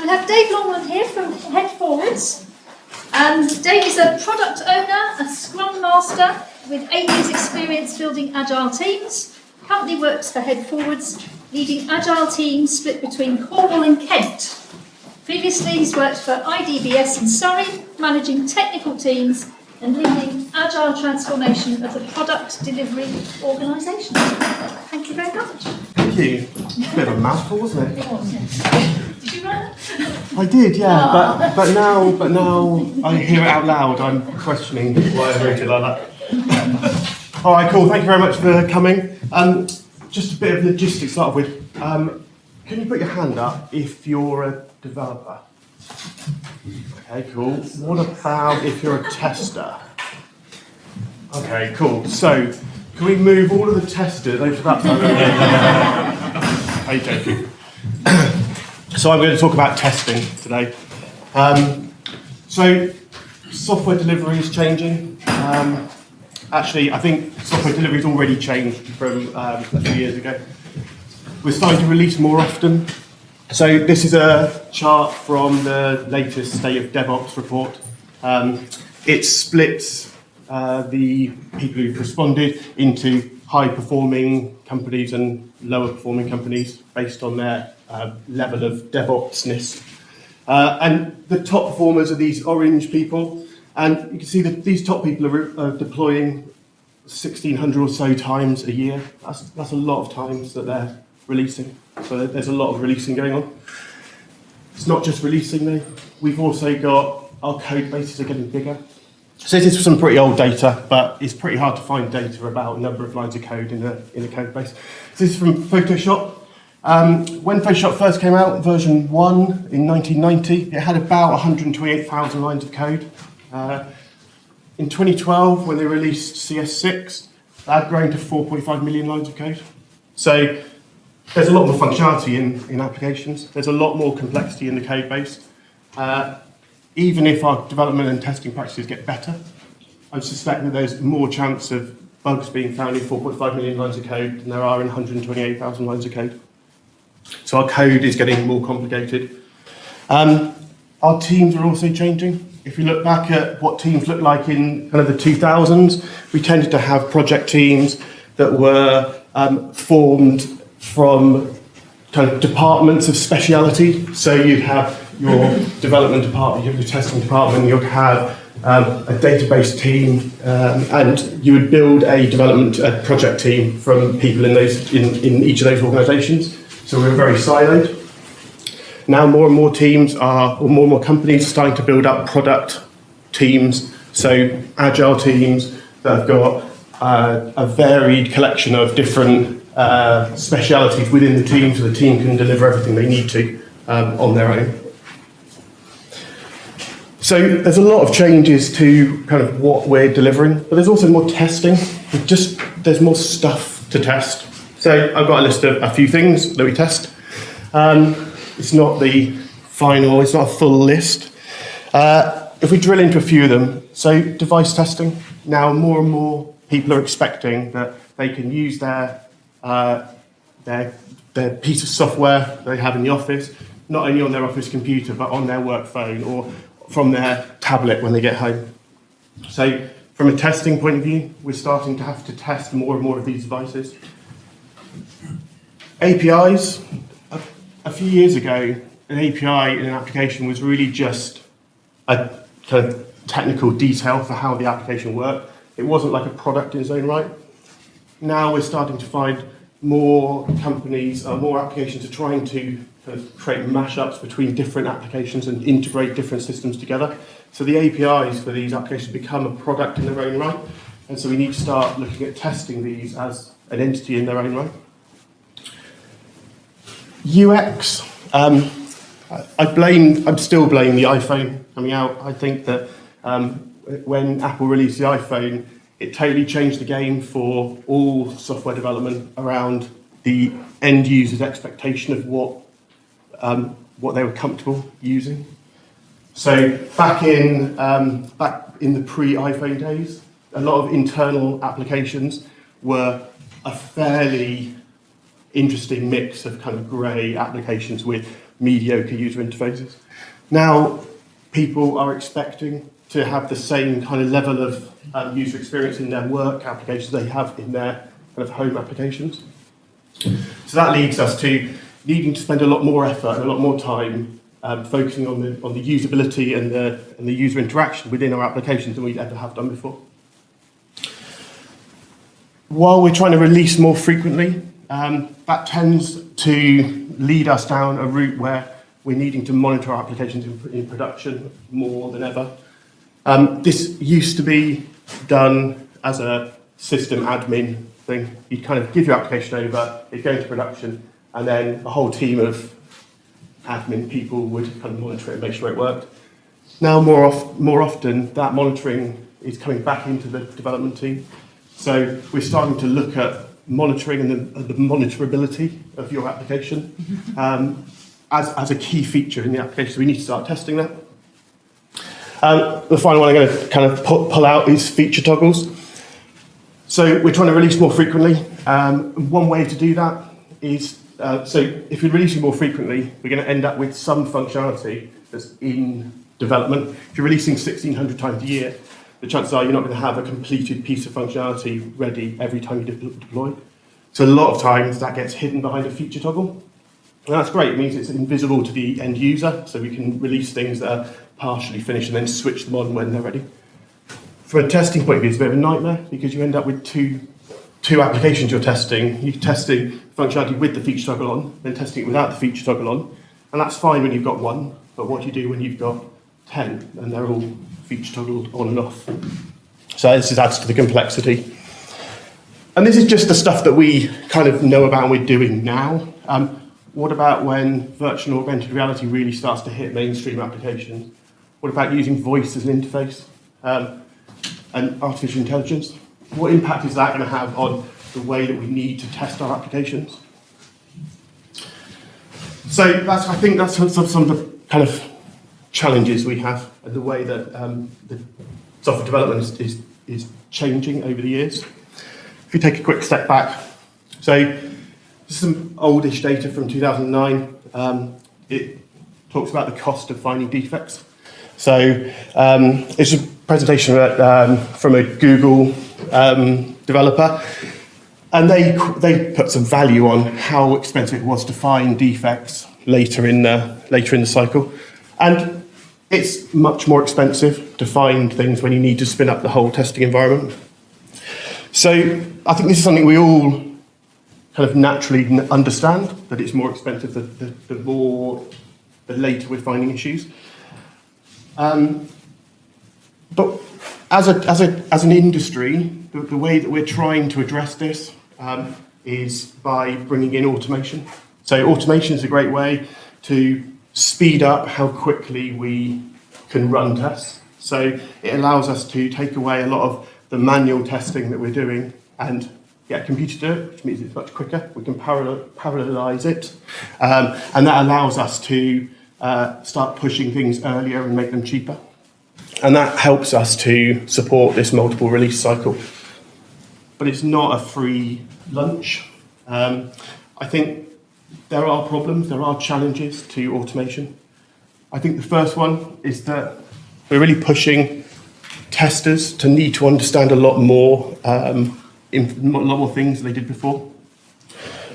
So we have Dave Longman here from Headforwards. And um, Dave is a product owner, a scrum master with eight years experience building agile teams. Currently works for Headforwards, leading agile teams split between Cornwall and Kent. Previously he's worked for IDBS in Surrey, managing technical teams and leading agile transformation of the product delivery organisation. Thank you very much. Thank you. Bit of a mouthful, wasn't it? Did you run? I did, yeah. But but now but now I hear it out loud. I'm questioning why I wrote it like that. All right, cool. Thank you very much for coming. Um, just a bit of logistics to start with. Um, can you put your hand up if you're a developer? Okay, cool. What about if you're a tester? Okay, cool. So, can we move all of the testers over to that side? Are you joking? so I'm going to talk about testing today. Um, so, software delivery is changing. Um, actually, I think software delivery has already changed from um, a few years ago. We're starting to release more often. So this is a chart from the latest State of DevOps report. Um, it splits uh, the people who've responded into high-performing companies and lower-performing companies based on their uh, level of DevOpsness. Uh, and the top performers are these orange people, and you can see that these top people are, are deploying 1,600 or so times a year. That's, that's a lot of times that they're releasing. So there's a lot of releasing going on. It's not just releasing though. We've also got our code bases are getting bigger. So this is some pretty old data, but it's pretty hard to find data about number of lines of code in a, in a code base. So this is from Photoshop. Um, when Photoshop first came out, version 1 in 1990, it had about 128,000 lines of code. Uh, in 2012, when they released CS6, that had grown to 4.5 million lines of code. So there's a lot more functionality in, in applications. There's a lot more complexity in the code base. Uh, even if our development and testing practices get better, I suspect that there's more chance of bugs being found in 4.5 million lines of code than there are in 128,000 lines of code. So our code is getting more complicated. Um, our teams are also changing. If you look back at what teams looked like in kind of the 2000s, we tended to have project teams that were um, formed from kind of departments of speciality. So you'd have your development department, your testing department, you'd have um, a database team, um, and you would build a development a project team from people in those in, in each of those organisations. So we were very siloed. Now more and more teams are, or more and more companies are starting to build up product teams, so agile teams that have got uh, a varied collection of different uh, specialities within the team so the team can deliver everything they need to um, on their own. So there's a lot of changes to kind of what we're delivering, but there's also more testing. just there's more stuff to test. So I've got a list of a few things that we test. Um, it's not the final, it's not a full list. Uh, if we drill into a few of them, so device testing, now more and more people are expecting that they can use their uh, their, their piece of software they have in the office, not only on their office computer, but on their work phone or from their tablet when they get home. So from a testing point of view, we're starting to have to test more and more of these devices. APIs, a, a few years ago, an API in an application was really just a kind of technical detail for how the application worked. It wasn't like a product in its own right now we're starting to find more companies, uh, more applications are trying to of create mashups between different applications and integrate different systems together. So the APIs for these applications become a product in their own right. And so we need to start looking at testing these as an entity in their own right. UX, um, I blame, I'm still blaming the iPhone coming out. I think that um, when Apple released the iPhone, it totally changed the game for all software development around the end user's expectation of what um, what they were comfortable using. So back in um, back in the pre-iPhone days, a lot of internal applications were a fairly interesting mix of kind of grey applications with mediocre user interfaces. Now, people are expecting to have the same kind of level of um, user experience in their work applications they have in their kind of home applications. So that leads us to needing to spend a lot more effort and a lot more time um, focusing on the, on the usability and the, and the user interaction within our applications than we'd ever have done before. While we're trying to release more frequently, um, that tends to lead us down a route where we're needing to monitor our applications in, in production more than ever. Um, this used to be done as a system admin thing. You'd kind of give your application over, it'd go into production, and then a whole team of admin people would kind of monitor it and make sure it worked. Now, more, of, more often, that monitoring is coming back into the development team. So we're starting to look at monitoring and the, the monitorability of your application um, as, as a key feature in the application. So we need to start testing that. Um, the final one I'm going to kind of pull, pull out is feature toggles. So we're trying to release more frequently. Um, one way to do that is, uh, so if you're releasing more frequently, we're going to end up with some functionality that's in development. If you're releasing 1600 times a year, the chances are you're not going to have a completed piece of functionality ready every time you de deploy. So a lot of times that gets hidden behind a feature toggle. And that's great, it means it's invisible to the end user, so we can release things that are partially finished and then switch them on when they're ready. From a testing point of view, it's a bit of a nightmare because you end up with two, two applications you're testing. You're testing functionality with the feature toggle on, then testing it without the feature toggle on. And that's fine when you've got one, but what do you do when you've got 10 and they're all feature toggled on and off? So this adds to the complexity. And this is just the stuff that we kind of know about and we're doing now. Um, what about when virtual and augmented reality really starts to hit mainstream applications? What about using voice as an interface um, and artificial intelligence? What impact is that going to have on the way that we need to test our applications? So that's, I think that's some, some of the kind of challenges we have and the way that um, the software development is, is, is changing over the years. If you take a quick step back, so some oldish data from 2009. Um, it talks about the cost of finding defects. So um, it's a presentation um, from a Google um, developer, and they they put some value on how expensive it was to find defects later in the later in the cycle, and it's much more expensive to find things when you need to spin up the whole testing environment. So I think this is something we all kind of naturally understand that it's more expensive the, the, the more the later we're finding issues. Um, but as, a, as, a, as an industry, the, the way that we're trying to address this um, is by bringing in automation. So automation is a great way to speed up how quickly we can run tests. So it allows us to take away a lot of the manual testing that we're doing and get a computer to do it, which means it's much quicker. We can parallel, parallelize it. Um, and that allows us to uh, start pushing things earlier and make them cheaper. And that helps us to support this multiple release cycle. But it's not a free lunch. Um, I think there are problems, there are challenges to automation. I think the first one is that we're really pushing testers to need to understand a lot more, um, a lot more things than they did before.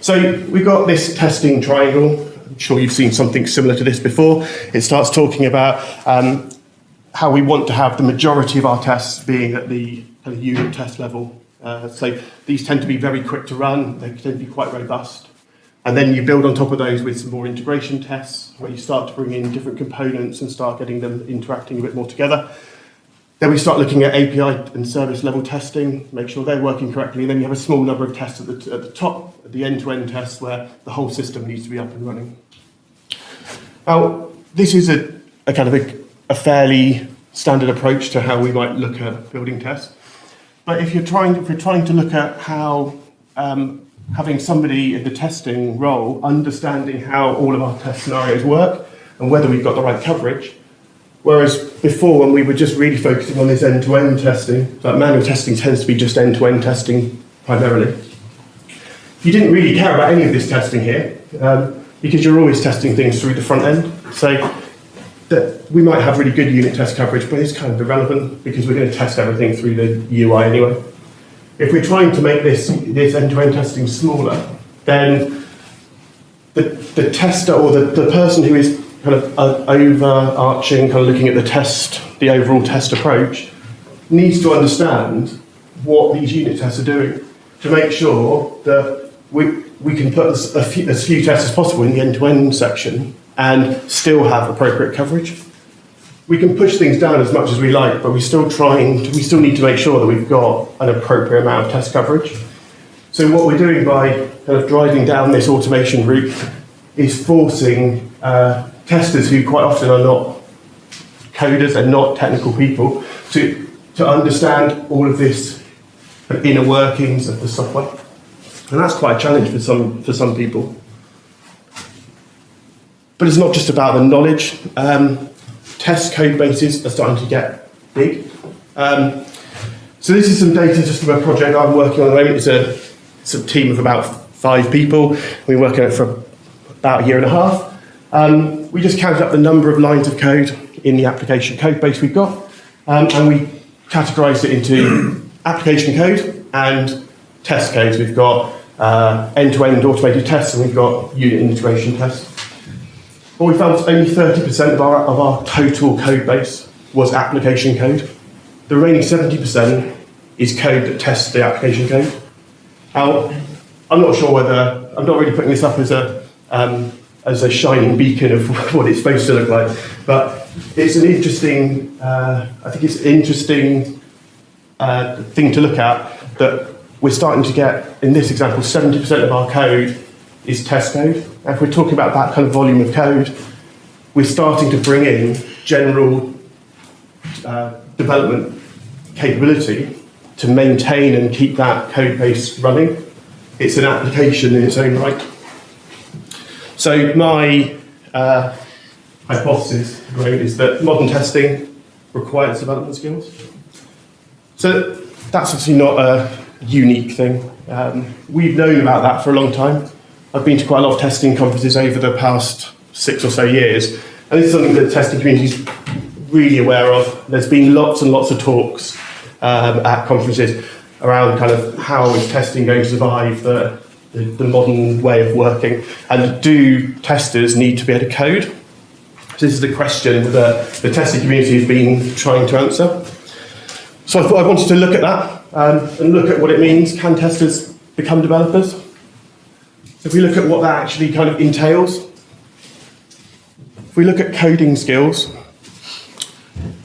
So we've got this testing triangle. I'm sure you've seen something similar to this before. It starts talking about um, how we want to have the majority of our tests being at the kind of unit test level. Uh, so these tend to be very quick to run. They tend to be quite robust. And then you build on top of those with some more integration tests, where you start to bring in different components and start getting them interacting a bit more together. Then we start looking at API and service level testing, make sure they're working correctly. And then you have a small number of tests at the, at the top, the end-to-end -end tests, where the whole system needs to be up and running. Now, this is a, a kind of a, a fairly standard approach to how we might look at building tests. But if you're trying, if you're trying to look at how um, having somebody in the testing role understanding how all of our test scenarios work and whether we've got the right coverage. Whereas before, when we were just really focusing on this end-to-end -end testing, like manual testing tends to be just end-to-end -end testing primarily. You didn't really care about any of this testing here. Um, because you're always testing things through the front end. So that we might have really good unit test coverage, but it's kind of irrelevant because we're going to test everything through the UI anyway. If we're trying to make this, this end-to-end testing smaller, then the, the tester or the, the person who is kind of uh, overarching, kind of looking at the test, the overall test approach, needs to understand what these unit tests are doing to make sure that we, we can put as, few, as few tests as possible in the end-to-end section and still have appropriate coverage. We can push things down as much as we like, but we're still trying, to, we still need to make sure that we've got an appropriate amount of test coverage. So what we're doing by kind of driving down this automation route is forcing uh, testers who quite often are not coders and not technical people to, to understand all of this inner workings of the software. And that's quite a challenge for some, for some people. But it's not just about the knowledge. Um, test code bases are starting to get big. Um, so this is some data just from a project I'm working on at the moment. It's a, it's a team of about five people. We've been working on it for about a year and a half. Um, we just counted up the number of lines of code in the application code base we've got, um, and we categorized it into application code and test codes. We've got uh, end-to-end automated tests, and we've got unit integration tests. What we found only 30% of our, of our total code base was application code. The remaining 70% is code that tests the application code. Now, I'm not sure whether, I'm not really putting this up as a, um, as a shining beacon of what it's supposed to look like, but it's an interesting, uh, I think it's an interesting uh, thing to look at that we're starting to get, in this example, 70% of our code is test code. If we're talking about that kind of volume of code, we're starting to bring in general uh, development capability to maintain and keep that code base running. It's an application in its own right. So my uh, hypothesis is that modern testing requires development skills. So that's obviously not a unique thing. Um, we've known about that for a long time. I've been to quite a lot of testing conferences over the past six or so years, and this is something that the testing community is really aware of. There's been lots and lots of talks um, at conferences around kind of how is testing going to survive the, the, the modern way of working, and do testers need to be able to code? So this is the question that the testing community has been trying to answer. So I thought I wanted to look at that um, and look at what it means. Can testers become developers? If we look at what that actually kind of entails, if we look at coding skills,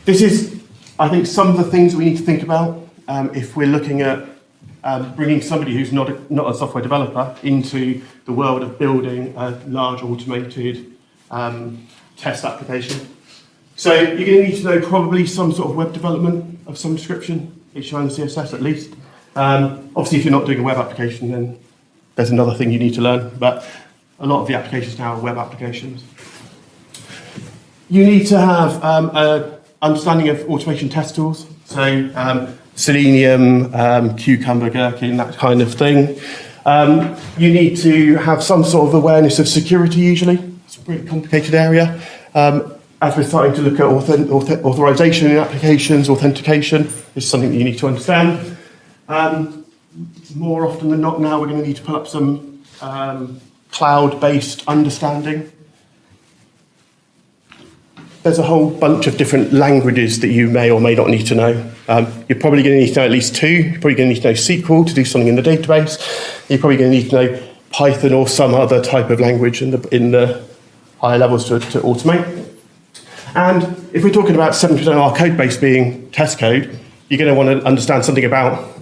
this is, I think, some of the things we need to think about um, if we're looking at um, bringing somebody who's not a, not a software developer into the world of building a large automated um, test application. So you're going to need to know probably some sort of web development of some description, HTML and CSS at least. Um, obviously, if you're not doing a web application, then there's another thing you need to learn, but a lot of the applications now are web applications. You need to have um, an understanding of automation test tools, so um, Selenium, um, Cucumber, Gherkin, that kind of thing. Um, you need to have some sort of awareness of security usually. It's a pretty complicated area. Um, as we're starting to look at author, author, authorization in applications, authentication is something that you need to understand. Um, more often than not now, we're going to need to pull up some um, cloud-based understanding. There's a whole bunch of different languages that you may or may not need to know. Um, you're probably going to need to know at least two. You're probably going to need to know SQL to do something in the database. You're probably going to need to know Python or some other type of language in the, in the higher levels to, to automate. And if we're talking about 70% of our code base being test code, you're going to want to understand something about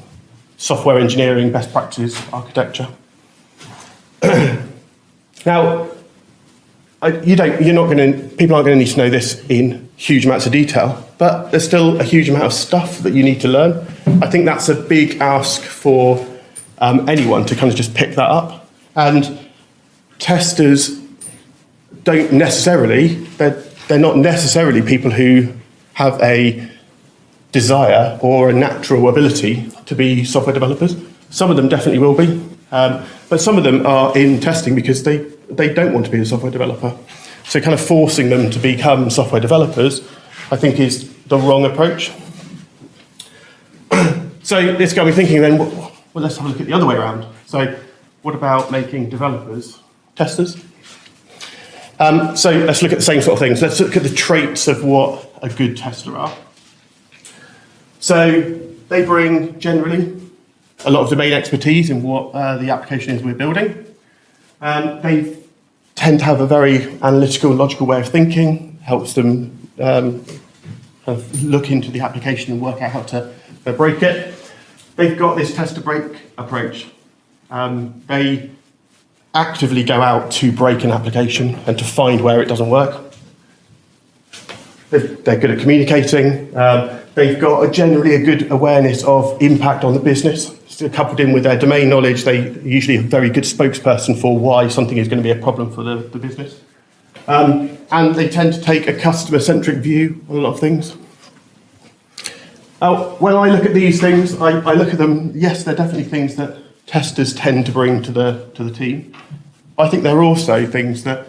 software engineering, best practices, architecture. now, you don't, you're not going to, people aren't going to need to know this in huge amounts of detail, but there's still a huge amount of stuff that you need to learn. I think that's a big ask for um, anyone to kind of just pick that up. And testers don't necessarily, they're, they're not necessarily people who have a desire or a natural ability to be software developers. Some of them definitely will be, um, but some of them are in testing because they they don't want to be a software developer. So kind of forcing them to become software developers, I think is the wrong approach. so this got me thinking then, well, let's have a look at the other way around. So what about making developers testers? Um, so let's look at the same sort of things. Let's look at the traits of what a good tester are. So they bring generally a lot of domain expertise in what uh, the application is we're building. Um, they tend to have a very analytical, and logical way of thinking, helps them um, kind of look into the application and work out how to uh, break it. They've got this test to break approach. Um, they actively go out to break an application and to find where it doesn't work. They're, good at communicating. Um, they've got a generally a good awareness of impact on the business. So coupled in with their domain knowledge, they usually a very good spokesperson for why something is going to be a problem for the, the business. Um, and they tend to take a customer-centric view on a lot of things. Uh, when I look at these things, I, I look at them, yes, they're definitely things that testers tend to bring to the, to the team. I think they're also things that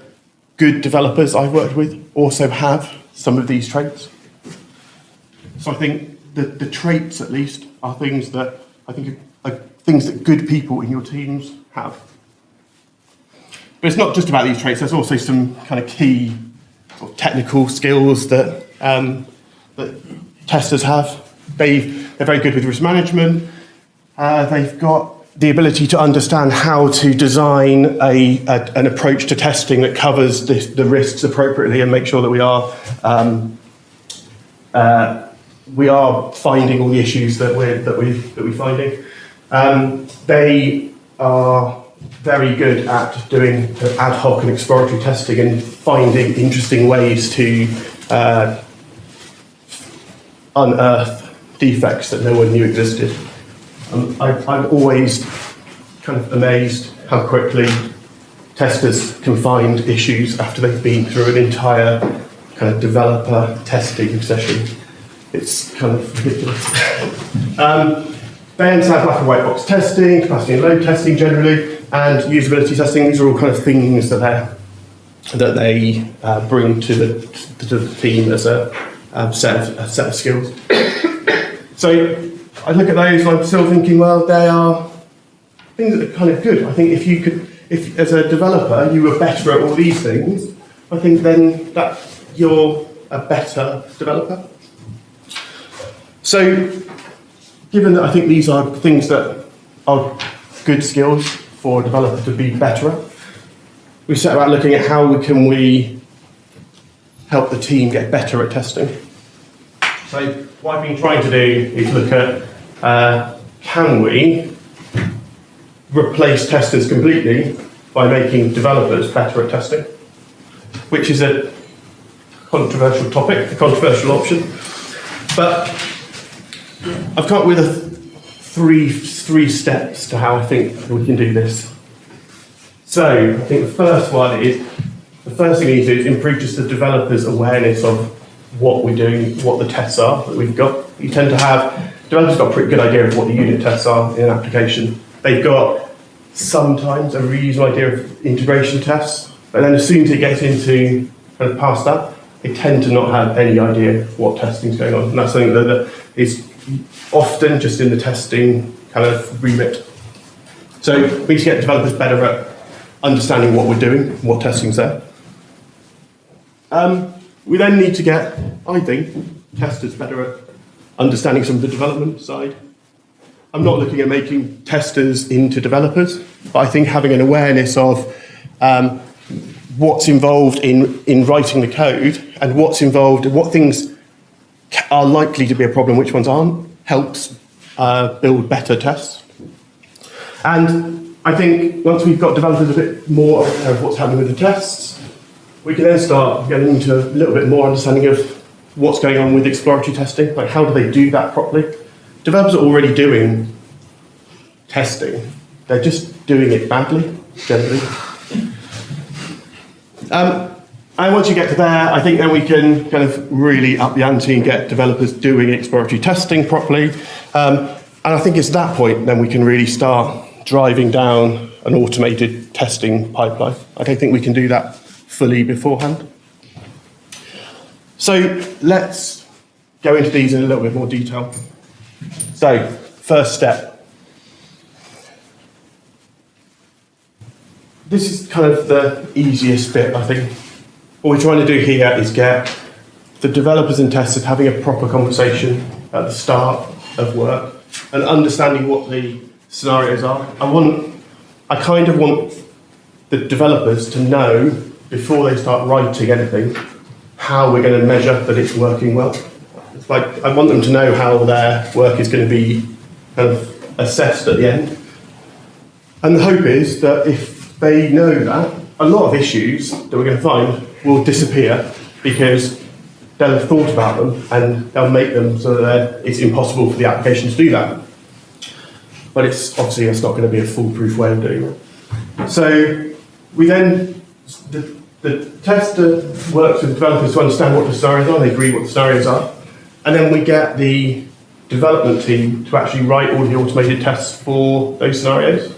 good developers I've worked with also have some of these traits. So I think the, the traits, at least, are things that I think are, are things that good people in your teams have. But it's not just about these traits, there's also some kind of key technical skills that, um, that testers have. They, they're very good with risk management. Uh, they've got the ability to understand how to design a, a an approach to testing that covers the, the, risks appropriately and make sure that we are um, uh, we are finding all the issues that we're that we that we're finding. Um, they are very good at doing ad hoc and exploratory testing and finding interesting ways to uh, unearth defects that no one knew existed. Um, I, I'm always kind of amazed how quickly testers can find issues after they've been through an entire kind of developer testing session. It's kind of ridiculous. um, they understand black and white box testing, capacity and load testing generally, and usability testing. These are all kind of things that they that they uh, bring to the to the team as a set of a set of skills. so I look at those and I'm still thinking, well, they are things that are kind of good. I think if you could, if as a developer you were better at all these things, I think then that you're a better developer. So, given that I think these are things that are good skills for a developer to be better at, we set about looking at how we can we help the team get better at testing. So what I've been trying to do is look at uh, can we replace testers completely by making developers better at testing, which is a controversial topic, a controversial option. But I've come up with a three, three steps to how I think we can do this. So I think the first one is, the first thing we need to do is improve just the developer's awareness of what we're doing, what the tests are that we've got. You tend to have developers got a pretty good idea of what the unit tests are in an application. They've got sometimes a reasonable idea of integration tests, but then as soon as it gets into kind of past that, they tend to not have any idea what testing is going on. And that's something that is often just in the testing kind of remit. So we need to get developers better at understanding what we're doing, what testing's there. Um, we then need to get, I think, testers better at understanding some of the development side. I'm not looking at making testers into developers, but I think having an awareness of um, what's involved in, in writing the code and what's involved, what things are likely to be a problem, which ones aren't, helps uh, build better tests. And I think once we've got developers a bit more aware of what's happening with the tests, we can then start getting into a little bit more understanding of what's going on with exploratory testing, like how do they do that properly? Developers are already doing testing, they're just doing it badly, generally. Um, and once you get to there, I think then we can kind of really up the ante and get developers doing exploratory testing properly. Um, and I think it's that point then we can really start driving down an automated testing pipeline. I don't think we can do that fully beforehand. So let's go into these in a little bit more detail. So, first step. This is kind of the easiest bit, I think. What we're trying to do here is get the developers and testers having a proper conversation at the start of work and understanding what the scenarios are. I want, I kind of want the developers to know before they start writing anything how we're going to measure that it's working well. It's like I want them to know how their work is going to be kind of assessed at the end. And the hope is that if they know that, a lot of issues that we're going to find will disappear because they'll have thought about them and they'll make them so that it's impossible for the application to do that. But it's obviously it's not going to be a foolproof way of doing it. So we then the, the tester works with developers to understand what the scenarios are. They agree what the scenarios are, and then we get the development team to actually write all the automated tests for those scenarios.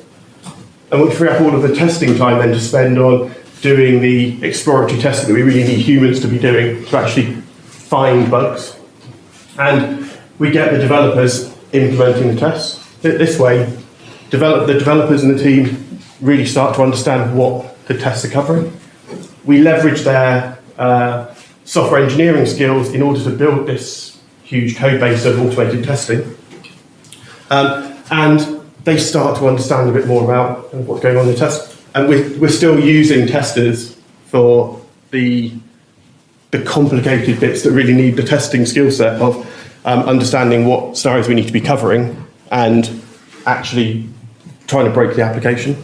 And we free up all of the testing time then to spend on doing the exploratory testing that we really need humans to be doing to actually find bugs. And we get the developers implementing the tests. This way, develop, the developers and the team really start to understand what the tests are covering. We leverage their uh, software engineering skills in order to build this huge code base of automated testing. Um, and they start to understand a bit more about what's going on in the test. And we're, we're still using testers for the, the complicated bits that really need the testing skill set of um, understanding what scenarios we need to be covering and actually trying to break the application.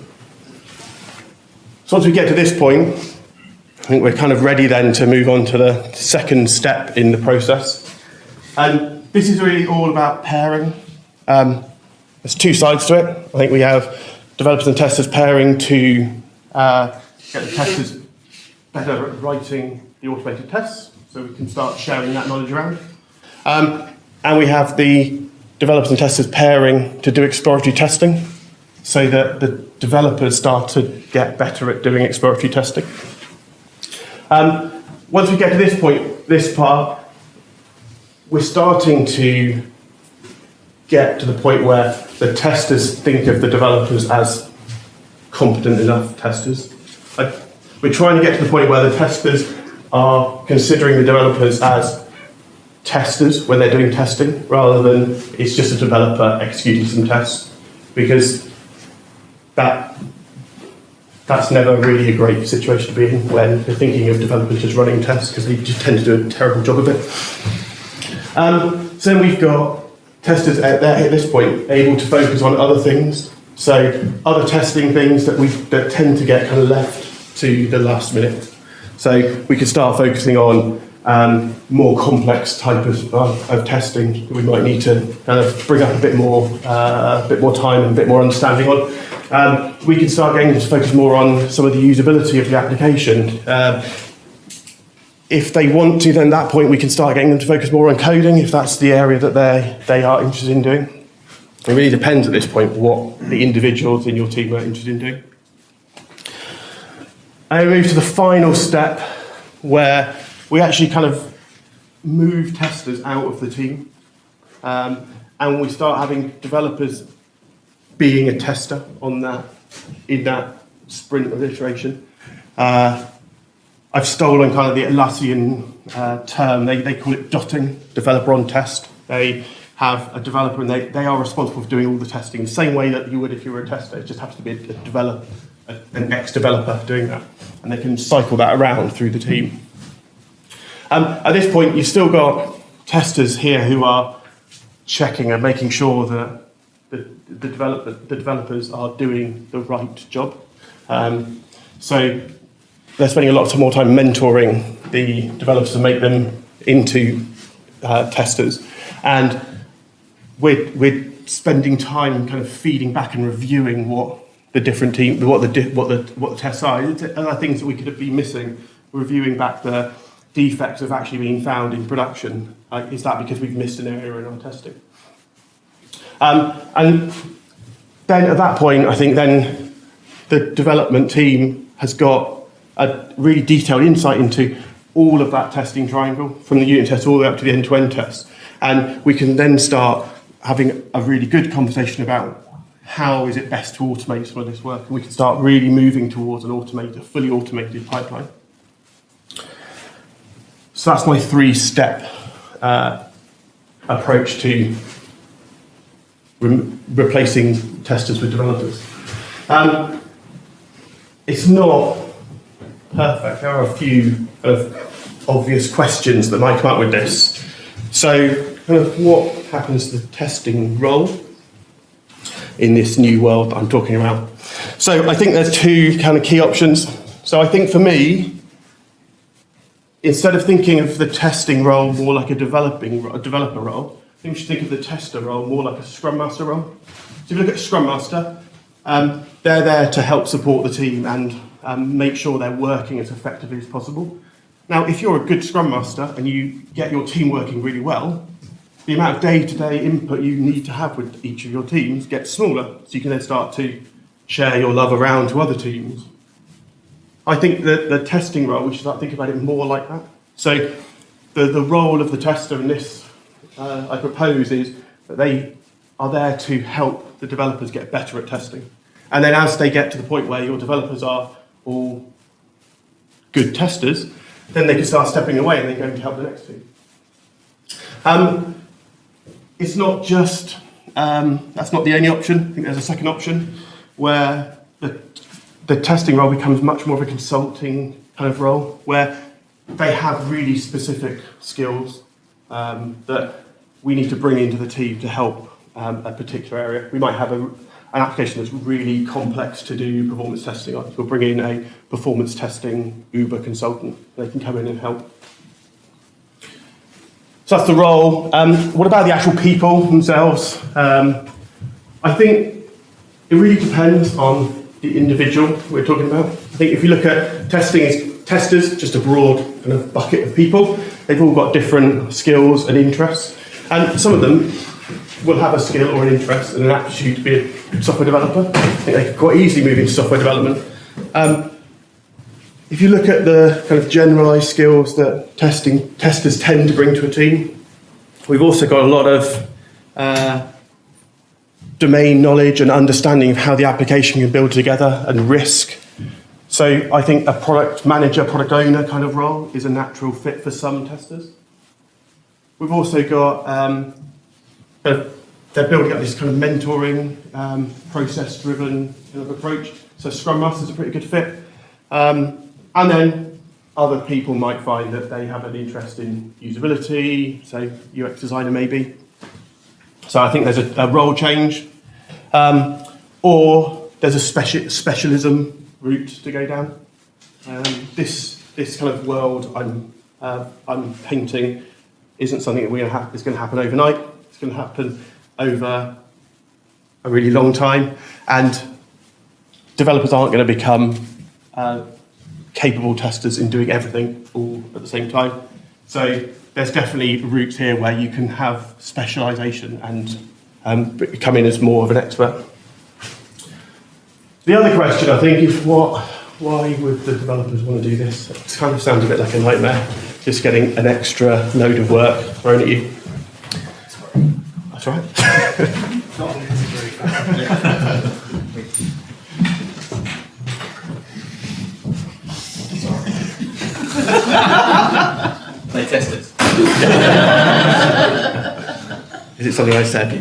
So once we get to this point, I think we're kind of ready then to move on to the second step in the process. And this is really all about pairing. Um, there's two sides to it. I think we have developers and testers pairing to uh, get the testers better at writing the automated tests, so we can start sharing that knowledge around. Um, and we have the developers and testers pairing to do exploratory testing, so that the developers start to get better at doing exploratory testing. Um, once we get to this point, this part, we're starting to get to the point where the testers think of the developers as competent enough testers. Like, we're trying to get to the point where the testers are considering the developers as testers when they're doing testing, rather than it's just a developer executing some tests, because that that's never really a great situation to be in when you're thinking of developers just running tests because they just tend to do a terrible job of it. Um, so then we've got testers at, at this point able to focus on other things. So other testing things that we that tend to get kind of left to the last minute. So we could start focusing on um, more complex type of, of, of testing that we might need to kind of bring up a bit more, uh, a bit more time and a bit more understanding on. Um, we can start getting to focus more on some of the usability of the application. Um, if they want to, then at that point we can start getting them to focus more on coding if that's the area that they they are interested in doing. It really depends at this point what the individuals in your team are interested in doing. I move to the final step where we actually kind of move testers out of the team um, and we start having developers being a tester on that in that sprint of iteration. Uh, I've stolen kind of the Atlassian uh, term. They, they call it dotting, developer on test. They have a developer and they, they are responsible for doing all the testing the same way that you would if you were a tester. It just happens to be a, developer, an ex-developer doing that. And they can cycle that around through the team. Um, at this point, you've still got testers here who are checking and making sure that the, the, developer, the developers are doing the right job. Um, so they're spending a lot more time mentoring the developers to make them into uh, testers. And we're, we're spending time kind of feeding back and reviewing what the different team, what the, what the, what the tests are. and Other things that we could have been missing, reviewing back the defects have actually been found in production. Uh, is that because we've missed an area in our testing? Um, and then at that point, I think then the development team has got a really detailed insight into all of that testing triangle from the unit test all the way up to the end-to-end test. And we can then start having a really good conversation about how is it best to automate some of this work. And we can start really moving towards an automated, fully automated pipeline. So that's my three-step uh, approach to re- replacing testers with developers. Um, it's not perfect. There are a few of obvious questions that might come up with this. So, kind of what happens to the testing role in this new world that I'm talking about? So, I think there's two kind of key options. So, I think for me, instead of thinking of the testing role more like a developing a developer role, I think we should think of the tester role more like a Scrum Master role. So, if you look at Scrum Master, um, they're there to help support the team and um, make sure they're working as effectively as possible. Now, if you're a good Scrum Master and you get your team working really well, the amount of day-to-day input you need to have with each of your teams gets smaller, so you can then start to share your love around to other teams. I think that the testing role, we should start thinking about it more like that. So the, the role of the tester in this, uh, I propose, is that they are there to help the developers get better at testing. And then as they get to the point where your developers are all good testers, then they can start stepping away and they go to help the next team. Um, it's not just, um, that's not the only option. I think there's a second option where the, the testing role becomes much more of a consulting kind of role where they have really specific skills um, that we need to bring into the team to help um, a particular area. We might have a, an application that's really complex to do performance testing on. We'll bring in a performance testing Uber consultant. They can come in and help. So that's the role. Um, what about the actual people themselves? Um, I think it really depends on the individual we're talking about. I think if you look at testing as testers, just a broad kind of bucket of people, they've all got different skills and interests. And some of them will have a skill or an interest and an aptitude to be a software developer. I think they can quite easily move into software development. Um, if you look at the kind of generalised skills that testing testers tend to bring to a team, we've also got a lot of uh, domain knowledge and understanding of how the application can build together and risk. So I think a product manager, product owner kind of role is a natural fit for some testers. We've also got um, they're, they're building up this kind of mentoring, um, process-driven kind of approach. So Scrum Master is a pretty good fit. Um, and then other people might find that they have an interest in usability, say UX designer maybe. So I think there's a, a role change. Um, or there's a speci specialism route to go down. Um, this, this kind of world I'm, uh, I'm painting isn't something that we're gonna is going to happen overnight. It's going to happen over a really long time, and developers aren't going to become uh, capable testers in doing everything all at the same time. So there's definitely routes here where you can have specialisation and um, come in as more of an expert. The other question, I think, is what, why would the developers want to do this? It kind of sounds a bit like a nightmare, just getting an extra load of work thrown at you. That's right. They tested. Is it something I said?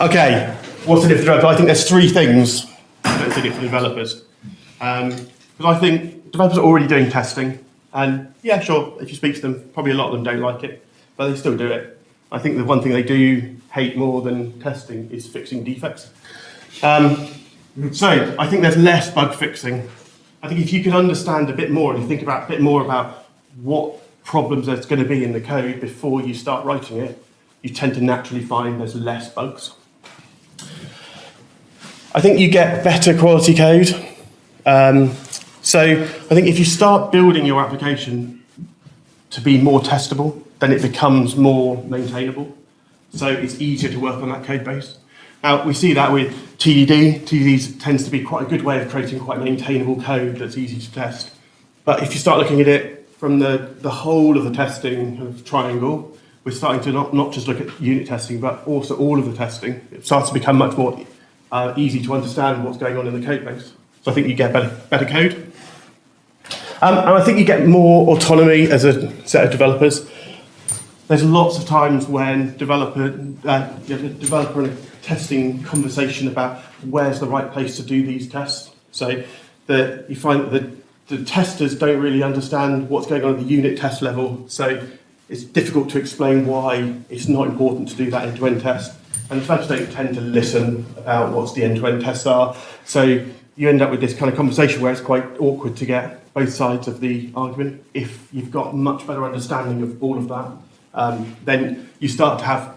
okay, what's in it for developers? I think there's three things that's in it for developers. Um, because I think developers are already doing testing, and yeah, sure, if you speak to them, probably a lot of them don't like it, but they still do it. I think the one thing they do hate more than testing is fixing defects. Um, so I think there's less bug fixing. I think if you can understand a bit more and think about a bit more about what problems there's going to be in the code before you start writing it, you tend to naturally find there's less bugs. I think you get better quality code. Um, so I think if you start building your application to be more testable, then it becomes more maintainable. So it's easier to work on that code base. Now, we see that with TDD. TDD tends to be quite a good way of creating quite maintainable code that's easy to test. But if you start looking at it from the, the whole of the testing of triangle, we're starting to not, not just look at unit testing, but also all of the testing. It starts to become much more uh, easy to understand what's going on in the code base. So I think you get better, better code. Um, and I think you get more autonomy as a set of developers. There's lots of times when developer, uh, developer and testing conversation about where's the right place to do these tests. So that you find that the, the testers don't really understand what's going on at the unit test level. So it's difficult to explain why it's not important to do that end-to-end test. And developers don't tend to listen about what the end-to-end tests are. So you end up with this kind of conversation where it's quite awkward to get both sides of the argument. If you've got much better understanding of all of that, um, then you start to have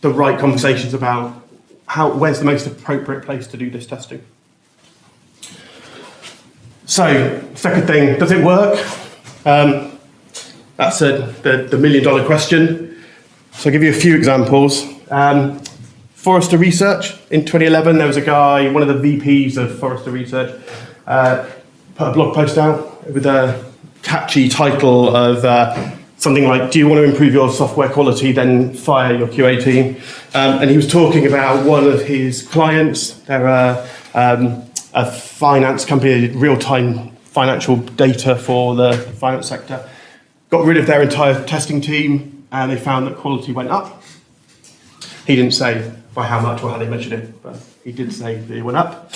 the right conversations about how, where's the most appropriate place to do this testing. So, second thing, does it work? Um, that's a, the, the million dollar question. So I'll give you a few examples. Um, Forrester Research, in 2011, there was a guy, one of the VPs of Forrester Research, uh, put a blog post out with a catchy title of uh, something like, do you want to improve your software quality, then fire your QA team. Um, and he was talking about one of his clients. They're a, um, a finance company, real-time financial data for the finance sector. Got rid of their entire testing team, and they found that quality went up. He didn't say by how much or how they measured it, but he did say that it went up.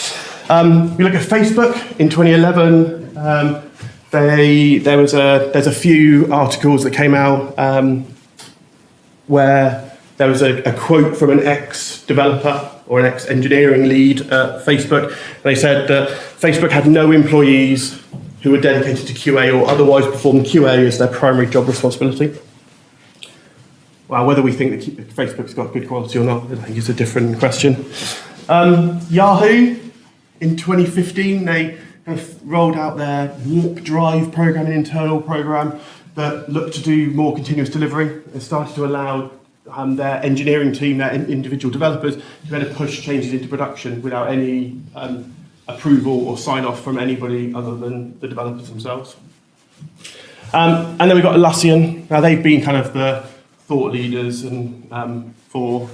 Um, we look at Facebook in 2011. Um, they, there was a, there's a few articles that came out um, where there was a, a quote from an ex-developer or an ex-engineering lead at Facebook. They said that Facebook had no employees who were dedicated to QA or otherwise performed QA as their primary job responsibility. Well, whether we think that Facebook's got good quality or not, I think is a different question. Um, Yahoo, in 2015, they of rolled out their Warp Drive program, an internal program that looked to do more continuous delivery and started to allow um, their engineering team, their in individual developers, to kind of push changes into production without any um, approval or sign off from anybody other than the developers themselves. Um, and then we've got Atlassian. Now they've been kind of the thought leaders and um, for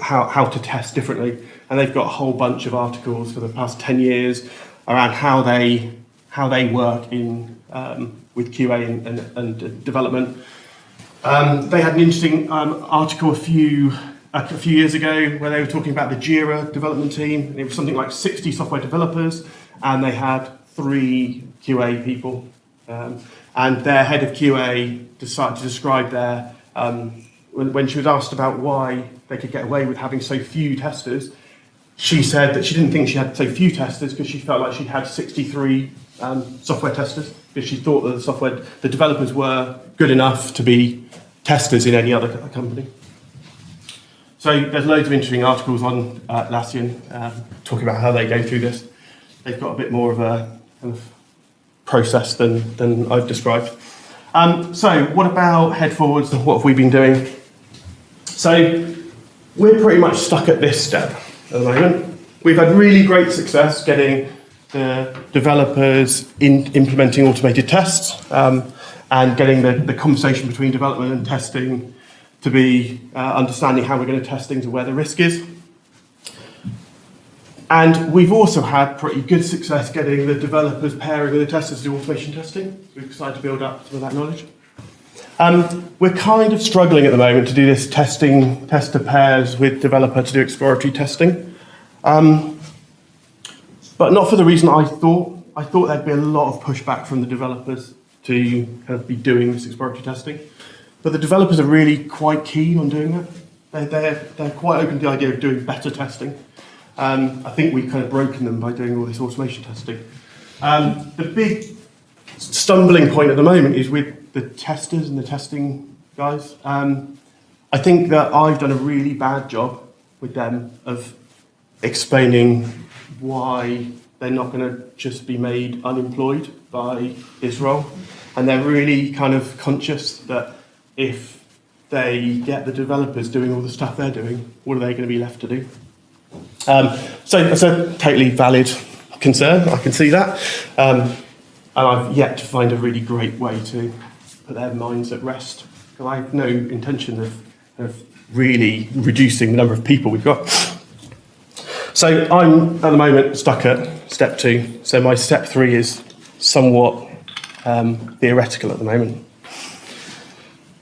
how, how to test differently. And they've got a whole bunch of articles for the past 10 years around how they, how they work in, um, with QA and, and, and development. Um, they had an interesting um, article a few, a few years ago where they were talking about the JIRA development team. It was something like 60 software developers and they had three QA people. Um, and their head of QA decided to describe their um, when, when she was asked about why they could get away with having so few testers, she said that she didn't think she had so few testers because she felt like she had 63 um, software testers because she thought that the software, the developers were good enough to be testers in any other company. So there's loads of interesting articles on uh, Atlassian um, talking about how they go through this. They've got a bit more of a kind of process than, than I've described. Um, so what about Headforwards? and What have we been doing? So we're pretty much stuck at this step at the moment. We've had really great success getting the developers in implementing automated tests um, and getting the, the conversation between development and testing to be uh, understanding how we're going to test things and where the risk is. And we've also had pretty good success getting the developers pairing with the testers to do automation testing. We've decided to build up some of that knowledge. Um, we're kind of struggling at the moment to do this testing, tester pairs with developer to do exploratory testing. Um, but not for the reason I thought. I thought there'd be a lot of pushback from the developers to kind of be doing this exploratory testing. But the developers are really quite keen on doing that. They're, they're, they're quite open to the idea of doing better testing. Um, I think we've kind of broken them by doing all this automation testing. Um, the big stumbling point at the moment is with the testers and the testing guys. Um, I think that I've done a really bad job with them of explaining why they're not going to just be made unemployed by Israel. And they're really kind of conscious that if they get the developers doing all the stuff they're doing, what are they going to be left to do? Um, so it's a totally valid concern. I can see that, um, and I've yet to find a really great way to put their minds at rest. Because I have no intention of, of really reducing the number of people we've got. So I'm at the moment stuck at step two. So my step three is somewhat um, theoretical at the moment.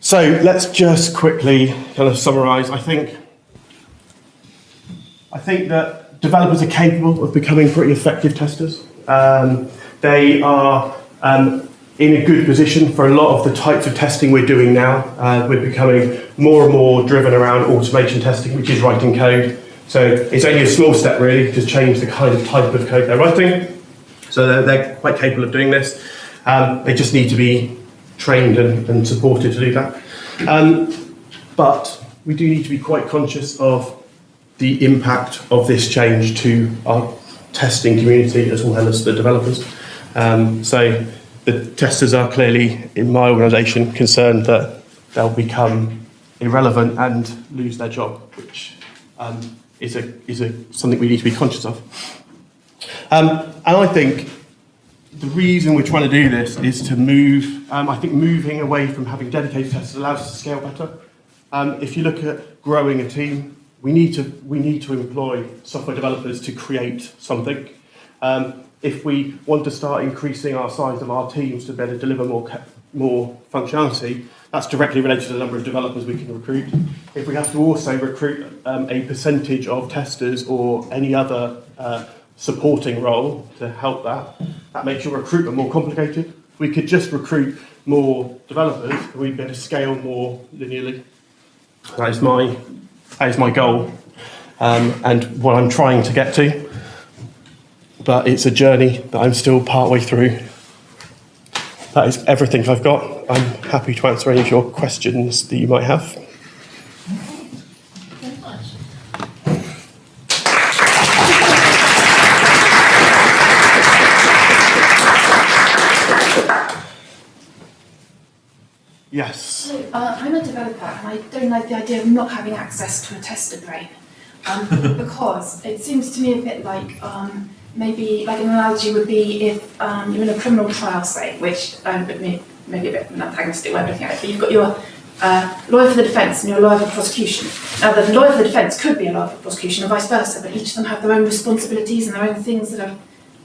So let's just quickly kind of summarise. I think I think that developers are capable of becoming pretty effective testers. Um, they are um, in a good position for a lot of the types of testing we're doing now. Uh, we're becoming more and more driven around automation testing, which is writing code. So it's only a small step really to change the kind of type of code they're writing. So they're, they're quite capable of doing this. Um, they just need to be trained and, and supported to do that. Um, but we do need to be quite conscious of the impact of this change to our testing community as well as the developers. Um, so the testers are clearly, in my organisation, concerned that they'll become irrelevant and lose their job, which um, is, a, is a, something we need to be conscious of. Um, and I think the reason we're trying to do this is to move, um, I think moving away from having dedicated testers allows us to scale better. Um, if you look at growing a team, we need to, we need to employ software developers to create something. Um, if we want to start increasing our size of our teams to better deliver more, more functionality, that's directly related to the number of developers we can recruit. If we have to also recruit um, a percentage of testers or any other uh, supporting role to help that, that makes your recruitment more complicated. We could just recruit more developers, and we'd be able to scale more linearly. That is my, that is my goal um, and what I'm trying to get to. But it's a journey that I'm still partway through. That is everything I've got. I'm happy to answer any of your questions that you might have. Yes. Uh, I'm a developer and I don't like the idea of not having access to a tester brain. Um, because it seems to me a bit like um, maybe, like an analogy would be if um, you're in a criminal trial, say, which um, may- maybe a bit an antagonistic way of looking at it, but you've got your uh, lawyer for the defence and your lawyer for prosecution. Now, the lawyer for the defence could be a lawyer for prosecution and vice versa, but each of them have their own responsibilities and their own things that are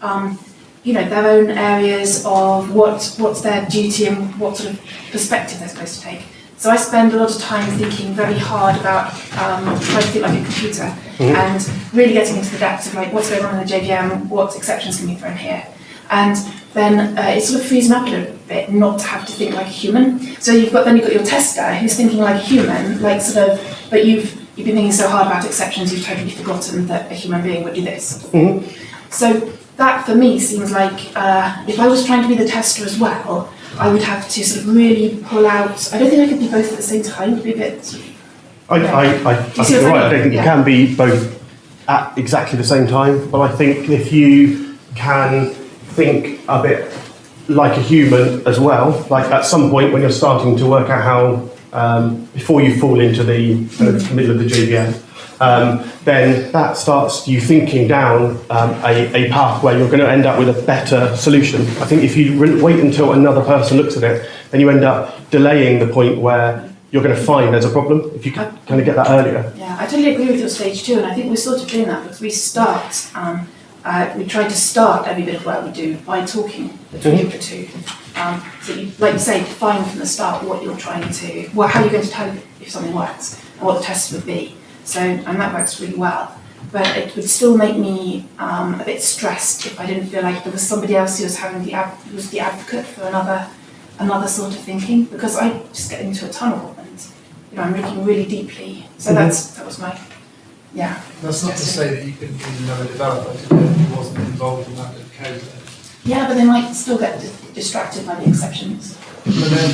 um, you know, their own areas of what, what's their duty and what sort of perspective they're supposed to take. So I spend a lot of time thinking very hard about um, trying to think like a computer and really getting into the depths of like what's going on in the JVM, what exceptions can be thrown here. And then uh, it sort of frees me up a little bit not to have to think like a human. So you've got then you've got your tester who's thinking like a human, like sort of, but you've you've been thinking so hard about exceptions you've totally forgotten that a human being would do this. Mhm. So that for me seems like uh, if I was trying to be the tester as well, I would have to sort of really pull out. I don't think I could be both at the same time. It would be a bit. Sort of, I, I, I, I think you're right. I I think you can be both at exactly the same time, but I think if you can think a bit like a human as well, like at some point when you're starting to work out how, um, before you fall into the of middle of the JVM, um, then that starts you thinking down um, a, a path where you're going to end up with a better solution. I think if you wait until another person looks at it, then you end up delaying the point where you're going to find there's a problem if you can kind of get that earlier. yeah, I totally agree with your stage two, and I think we're sort of doing that because we start. Um, uh, we try to start every bit of work we do by talking between the two. Um, so, you, like you say, define from the start what you're trying to, well, how you're going to tell if something works, and what the test would be. So, and that works really well. But it would still make me um, a bit stressed if I didn't feel like there was somebody else who was having the ad- who was the advocate for another another sort of thinking because I just get into a tunnel and you know I'm looking really deeply. So Mhm. that's that was my yeah. That's not to say that you couldn't be another developer who wasn't involved in that bit of code. Yeah, but they might still get di- distracted by the exceptions. But then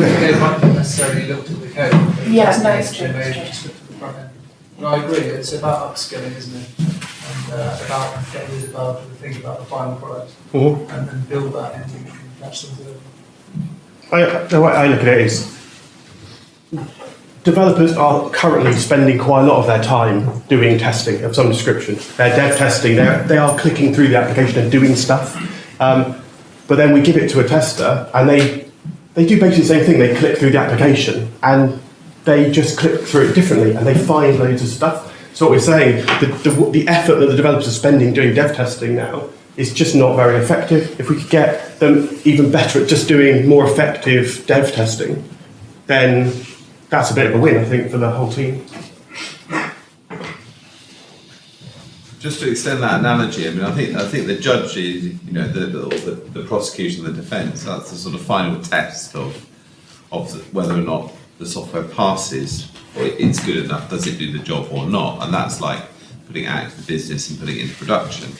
they, they might not necessarily looked at the code. They Yeah, just- no, it's true, it's have just looked at the front end. But I agree, it's about upskilling, isn't it? And uh, about getting the developer to think about the final product Mhm. and then build that and think, that's something that I, the way I look at it is developers are currently spending quite a lot of their time doing testing of some description. They're dev testing, they're, they are clicking through the application and doing stuff. Um, but then we give it to a tester and they, they do basically the same thing. They click through the application and they just click through it differently and they find loads of stuff. So what we're saying, the, the, the effort that the developers are spending doing dev testing now is just not very effective. If we could get them even better at just doing more effective dev testing, then that's a bit of a win, I think, for the whole team. Just to extend that analogy, I mean, I think I think the judge is, you know, the the, the, prosecution, the defence. That's the sort of final test of of whether or not the software passes or it's good enough. Does it do the job or not? And that's like putting out into the business and putting it into production.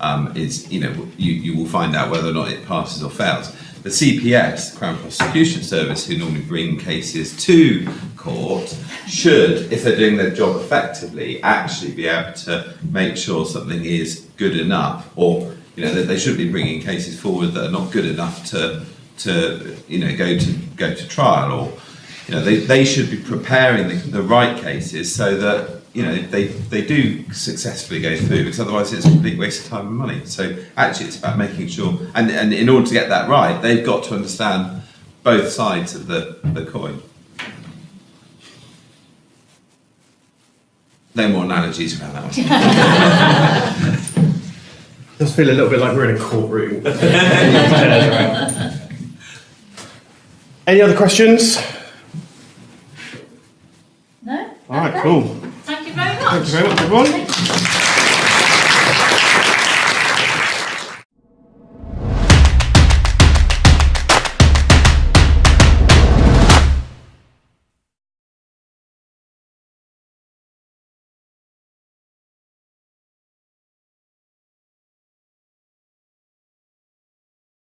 Um, is you know you, you will find out whether or not it passes or fails. The CPS, Crown Prosecution Service, who normally bring cases to court, should, if they're doing their job effectively, actually be able to make sure something is good enough, or you know that they shouldn't be bringing cases forward that are not good enough to to you know go to go to trial, or you know they, they should be preparing the, the right cases so that you know they they do successfully go through because otherwise it's a complete waste of time and money so actually it's about making sure and and in order to get that right they've got to understand both sides of the, the coin no more analogies around that one does feel a little bit like we're in a courtroom. Any other questions? All right, cool. Thank you very much. Thank you very much, everyone.